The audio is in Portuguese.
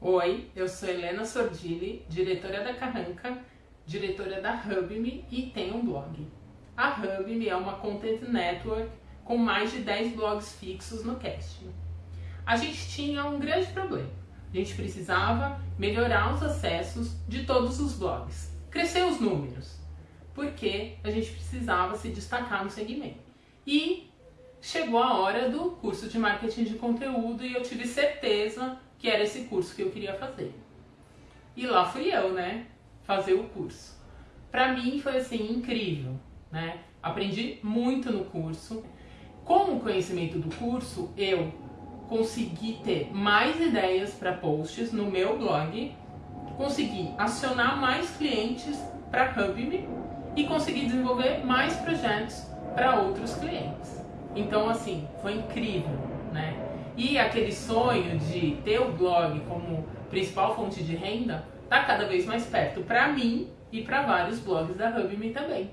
Oi, eu sou Helena Sordilli, diretora da Carranca, diretora da HubMe e tenho um blog. A HubMe é uma content network com mais de 10 blogs fixos no casting. A gente tinha um grande problema. A gente precisava melhorar os acessos de todos os blogs, crescer os números, porque a gente precisava se destacar no segmento. E chegou a hora do curso de marketing de conteúdo e eu tive certeza que era esse curso que eu queria fazer. E lá fui eu, né, fazer o curso. Para mim foi assim incrível, né? Aprendi muito no curso. Com o conhecimento do curso, eu consegui ter mais ideias para posts no meu blog, consegui acionar mais clientes para HubMe e consegui desenvolver mais projetos para outros clientes. Então, assim, foi incrível, né? E aquele sonho de ter o blog como principal fonte de renda está cada vez mais perto para mim e para vários blogs da HubMe também.